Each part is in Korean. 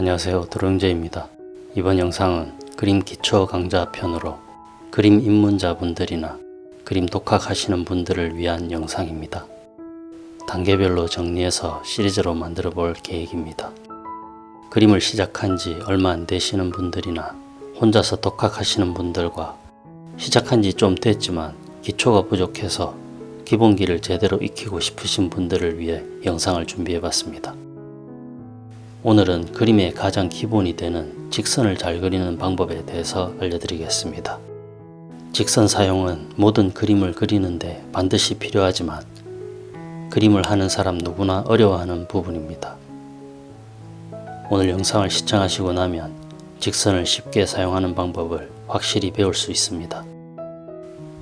안녕하세요 드롱제입니다. 이번 영상은 그림 기초 강좌 편으로 그림 입문자분들이나 그림 독학하시는 분들을 위한 영상입니다. 단계별로 정리해서 시리즈로 만들어 볼 계획입니다. 그림을 시작한 지 얼마 안 되시는 분들이나 혼자서 독학하시는 분들과 시작한 지 좀 됐지만 기초가 부족해서 기본기를 제대로 익히고 싶으신 분들을 위해 영상을 준비해 봤습니다. 오늘은 그림의 가장 기본이 되는 직선을 잘 그리는 방법에 대해서 알려드리겠습니다. 직선 사용은 모든 그림을 그리는데 반드시 필요하지만 그림을 하는 사람 누구나 어려워하는 부분입니다. 오늘 영상을 시청하시고 나면 직선을 쉽게 사용하는 방법을 확실히 배울 수 있습니다.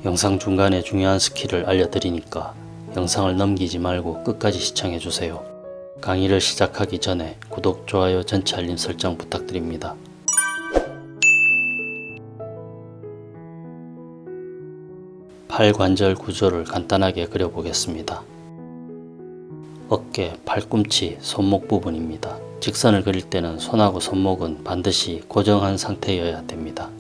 영상 중간에 중요한 스킬을 알려드리니까 영상을 넘기지 말고 끝까지 시청해주세요. 강의를 시작하기 전에 구독, 좋아요, 전체 알림 설정 부탁드립니다. 팔 관절 구조를 간단하게 그려보겠습니다. 어깨, 팔꿈치, 손목 부분입니다. 직선을 그릴 때는 손하고 손목은 반드시 고정한 상태여야 됩니다.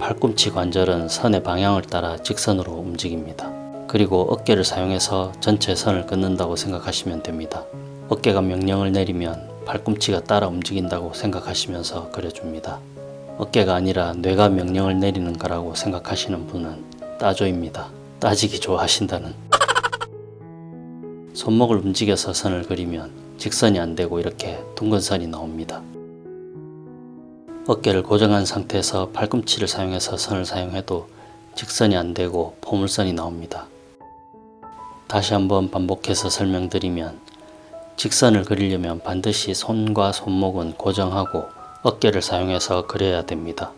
팔꿈치 관절은 선의 방향을 따라 직선으로 움직입니다. 그리고 어깨를 사용해서 전체 선을 끊는다고 생각하시면 됩니다. 어깨가 명령을 내리면 팔꿈치가 따라 움직인다고 생각하시면서 그려줍니다. 어깨가 아니라 뇌가 명령을 내리는 거라고 생각하시는 분은 따조입니다. 따지기 좋아하신다는 손목을 움직여서 선을 그리면 직선이 안되고 이렇게 둥근 선이 나옵니다. 어깨를 고정한 상태에서 팔꿈치를 사용해서 선을 사용해도 직선이 안되고 포물선이 나옵니다. 다시 한번 반복해서 설명드리면 직선을 그리려면 반드시 손과 손목은 고정하고 어깨를 사용해서 그려야 됩니다.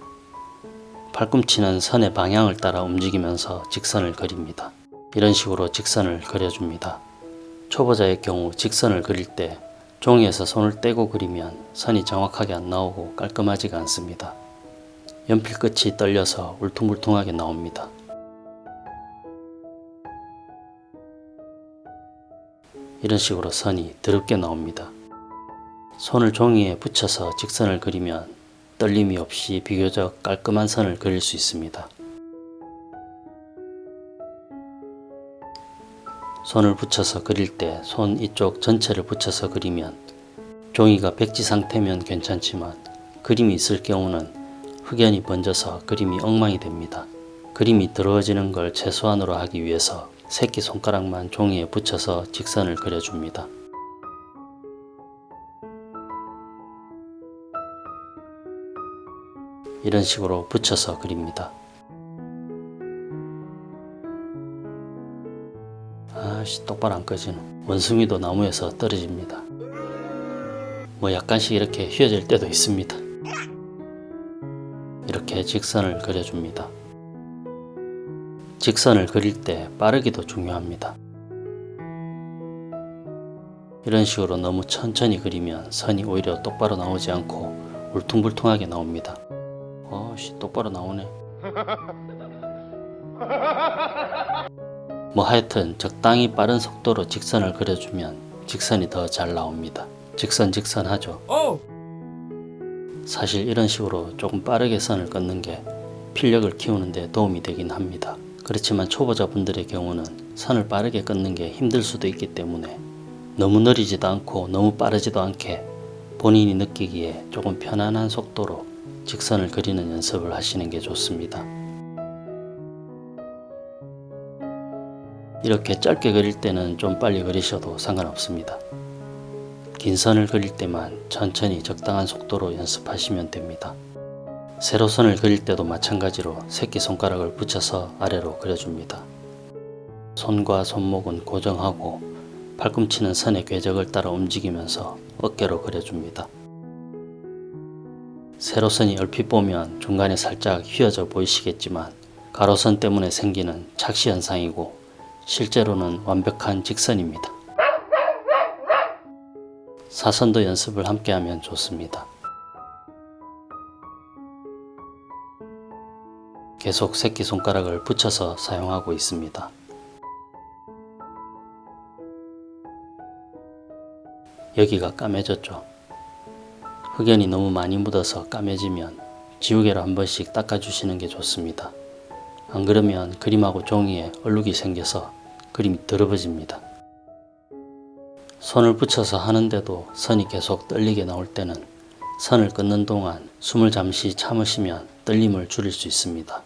팔꿈치는 선의 방향을 따라 움직이면서 직선을 그립니다. 이런 식으로 직선을 그려줍니다. 초보자의 경우 직선을 그릴 때 종이에서 손을 떼고 그리면 선이 정확하게 안 나오고 깔끔하지가 않습니다. 연필 끝이 떨려서 울퉁불퉁하게 나옵니다. 이런 식으로 선이 더럽게 나옵니다. 손을 종이에 붙여서 직선을 그리면 떨림이 없이 비교적 깔끔한 선을 그릴 수 있습니다. 손을 붙여서 그릴 때 손 이쪽 전체를 붙여서 그리면 종이가 백지 상태면 괜찮지만 그림이 있을 경우는 흑연이 번져서 그림이 엉망이 됩니다. 그림이 더러워지는 걸 최소한으로 하기 위해서 새끼손가락만 종이에 붙여서 직선을 그려줍니다. 이런 식으로 붙여서 그립니다. 아씨 똑바로 안 꺼지노 원숭이도 나무에서 떨어집니다 뭐 약간씩 이렇게 휘어질 때도 있습니다 이렇게 직선을 그려줍니다 직선을 그릴 때 빠르기도 중요합니다 이런 식으로 너무 천천히 그리면 선이 오히려 똑바로 나오지 않고 울퉁불퉁하게 나옵니다 어씨 똑바로 나오네 뭐 하여튼 적당히 빠른 속도로 직선을 그려주면 직선이 더 잘 나옵니다. 직선 직선 하죠. 사실 이런 식으로 조금 빠르게 선을 끊는 게 필력을 키우는 데 도움이 되긴 합니다. 그렇지만 초보자분들의 경우는 선을 빠르게 끊는 게 힘들 수도 있기 때문에 너무 느리지도 않고 너무 빠르지도 않게 본인이 느끼기에 조금 편안한 속도로 직선을 그리는 연습을 하시는 게 좋습니다. 이렇게 짧게 그릴 때는 좀 빨리 그리셔도 상관없습니다. 긴 선을 그릴 때만 천천히 적당한 속도로 연습하시면 됩니다. 세로선을 그릴 때도 마찬가지로 새끼손가락을 붙여서 아래로 그려줍니다. 손과 손목은 고정하고 팔꿈치는 선의 궤적을 따라 움직이면서 어깨로 그려줍니다. 세로선이 얼핏 보면 중간에 살짝 휘어져 보이시겠지만 가로선 때문에 생기는 착시 현상이고 실제로는 완벽한 직선입니다. 사선도 연습을 함께 하면 좋습니다. 계속 새끼손가락을 붙여서 사용하고 있습니다. 여기가 까매졌죠. 흑연이 너무 많이 묻어서 까매지면 지우개로 한 번씩 닦아주시는 게 좋습니다. 안 그러면 그림하고 종이에 얼룩이 생겨서 그림이 더러워집니다. 손을 붙여서 하는데도 선이 계속 떨리게 나올 때는 선을 끊는 동안 숨을 잠시 참으시면 떨림을 줄일 수 있습니다.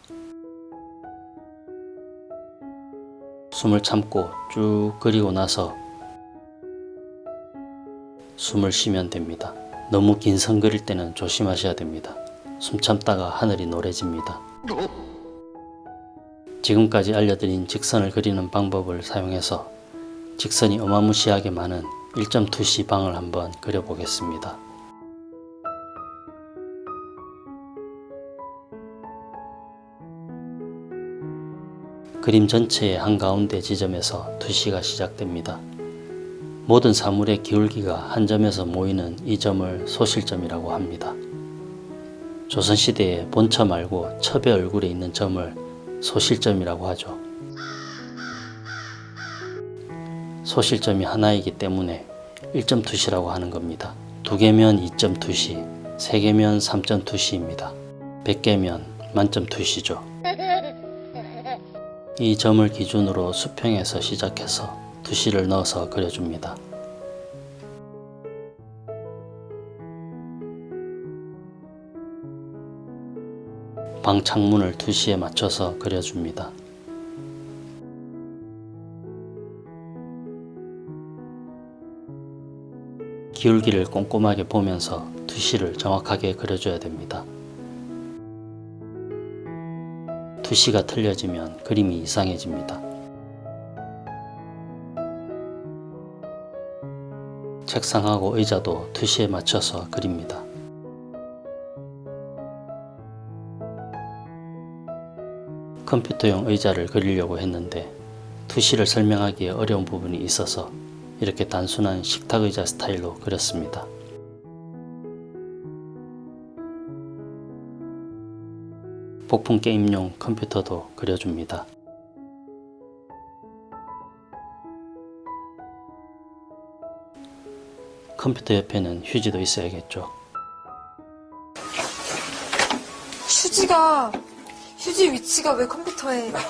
숨을 참고 쭉 그리고 나서 숨을 쉬면 됩니다. 너무 긴 선 그릴 때는 조심하셔야 됩니다. 숨 참다가 하늘이 노래집니다. 지금까지 알려드린 직선을 그리는 방법을 사용해서 직선이 어마무시하게 많은 1.2C 방을 한번 그려보겠습니다. 그림 전체의 한가운데 지점에서 투시가 시작됩니다. 모든 사물의 기울기가 한 점에서 모이는 이 점을 소실점이라고 합니다. 조선시대에 본처 말고 첩의 얼굴에 있는 점을 소실점이라고 하죠. 소실점이 하나이기 때문에 1.2시라고 하는 겁니다. 두 개면 2.2시, 세 개면 3.2시입니다. 100개면 만점 2시죠. 이 점을 기준으로 수평에서 시작해서 두시를 넣어서 그려줍니다. 방 창문을 두시에 맞춰서 그려줍니다. 기울기를 꼼꼼하게 보면서 두시를 정확하게 그려줘야 됩니다. 두시가 틀려지면 그림이 이상해집니다. 책상하고 의자도 투시에 맞춰서 그립니다. 컴퓨터용 의자를 그리려고 했는데 투시를 설명하기에 어려운 부분이 있어서 이렇게 단순한 식탁 의자 스타일로 그렸습니다. 복풍 게임용 컴퓨터도 그려줍니다. 컴퓨터 옆에는 휴지도 있어야겠죠. 휴지가 휴지 위치가 왜 컴퓨터에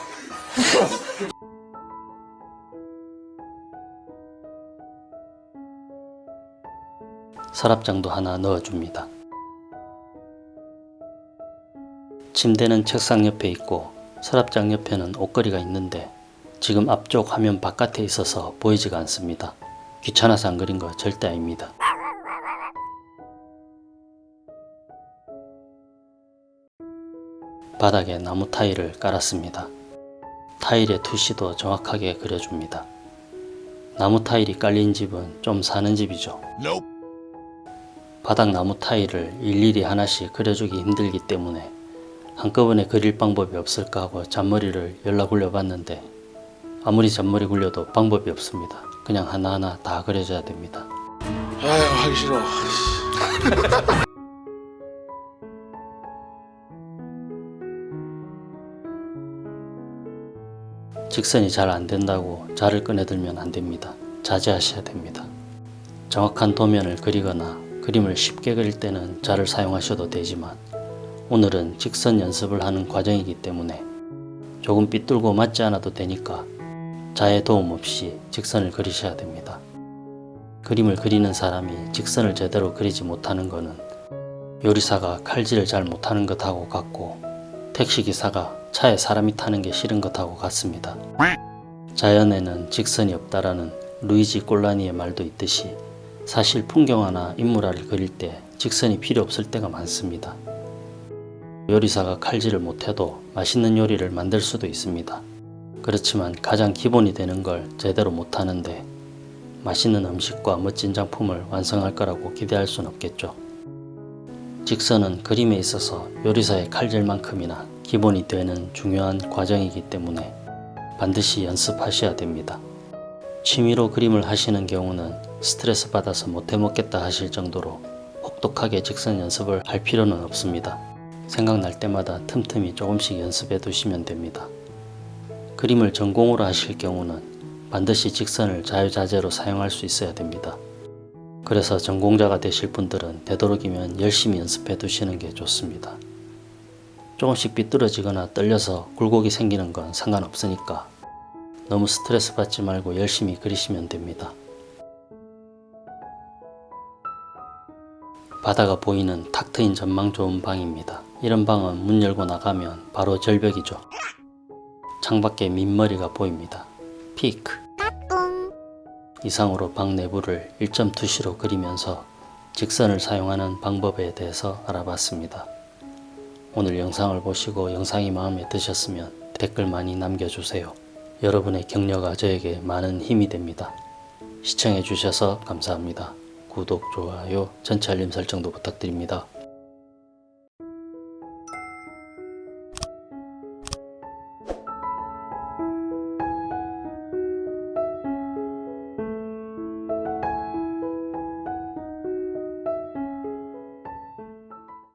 서랍장도 하나 넣어줍니다. 침대는 책상 옆에 있고 서랍장 옆에는 옷걸이가 있는데 지금 앞쪽 화면 바깥에 있어서 보이지가 않습니다. 귀찮아서 안 그린 거 절대 아닙니다. 바닥에 나무 타일을 깔았습니다. 타일의 투시도 정확하게 그려줍니다. 나무 타일이 깔린 집은 좀 사는 집이죠. 바닥 나무 타일을 일일이 하나씩 그려주기 힘들기 때문에 한꺼번에 그릴 방법이 없을까 하고 잔머리를 연락 굴려봤는데 아무리 잔머리 굴려도 방법이 없습니다. 그냥 하나하나 다 그려줘야 됩니다. 아유 하기 싫어. 직선이 잘 안된다고 자를 꺼내들면 안됩니다. 자제하셔야 됩니다. 정확한 도면을 그리거나 그림을 쉽게 그릴 때는 자를 사용하셔도 되지만 오늘은 직선 연습을 하는 과정이기 때문에 조금 삐뚤고 맞지 않아도 되니까 자의 도움 없이 직선을 그리셔야 됩니다. 그림을 그리는 사람이 직선을 제대로 그리지 못하는 것은 요리사가 칼질을 잘 못하는 것하고 같고 택시기사가 차에 사람이 타는 게 싫은 것하고 같습니다. 자연에는 직선이 없다라는 루이지 꼴라니의 말도 있듯이 사실 풍경화나 인물화를 그릴 때 직선이 필요 없을 때가 많습니다. 요리사가 칼질을 못해도 맛있는 요리를 만들 수도 있습니다. 그렇지만 가장 기본이 되는 걸 제대로 못하는데 맛있는 음식과 멋진 작품을 완성할 거라고 기대할 순 없겠죠. 직선은 그림에 있어서 요리사의 칼질만큼이나 기본이 되는 중요한 과정이기 때문에 반드시 연습하셔야 됩니다. 취미로 그림을 하시는 경우는 스트레스 받아서 못해 먹겠다 하실 정도로 혹독하게 직선 연습을 할 필요는 없습니다. 생각날 때마다 틈틈이 조금씩 연습해 두시면 됩니다. 그림을 전공으로 하실 경우는 반드시 직선을 자유자재로 사용할 수 있어야 됩니다. 그래서 전공자가 되실 분들은 되도록이면 열심히 연습해 두시는 게 좋습니다. 조금씩 삐뚤어지거나 떨려서 굴곡이 생기는 건 상관없으니까 너무 스트레스 받지 말고 열심히 그리시면 됩니다. 바다가 보이는 탁 트인 전망 좋은 방입니다. 이런 방은 문 열고 나가면 바로 절벽이죠. 창밖에 민머리가 보입니다. 피크. 이상으로 방 내부를 1.2시로 그리면서 직선을 사용하는 방법에 대해서 알아봤습니다. 오늘 영상을 보시고 영상이 마음에 드셨으면 댓글 많이 남겨주세요. 여러분의 격려가 저에게 많은 힘이 됩니다. 시청해 주셔서 감사합니다. 구독, 좋아요, 전체 알림 설정도 부탁드립니다.